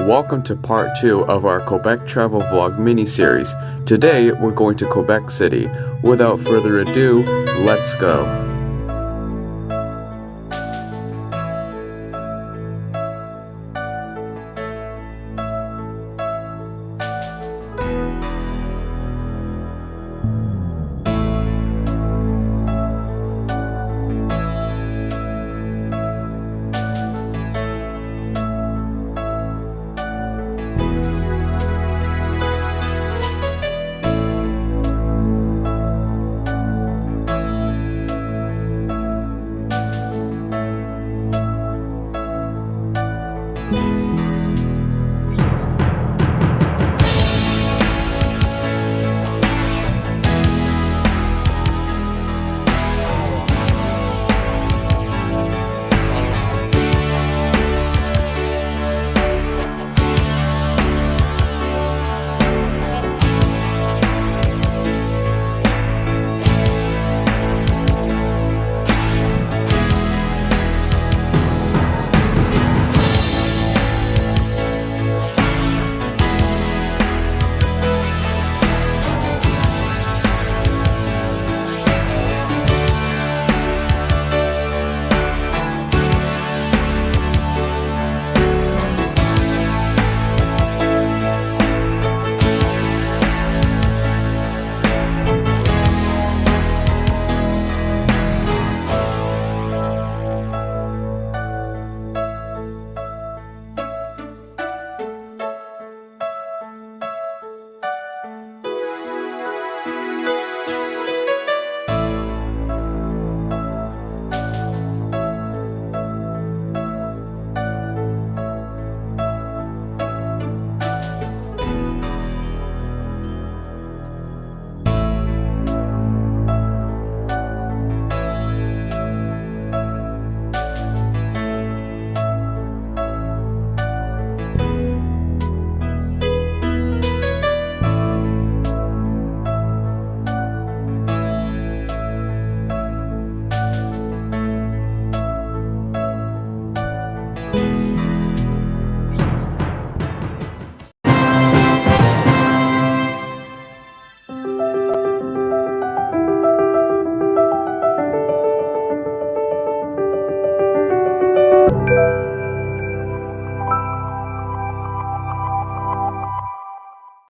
Welcome to part 2 of our Quebec travel vlog mini-series. Today we're going to Quebec City. Without further ado, let's go.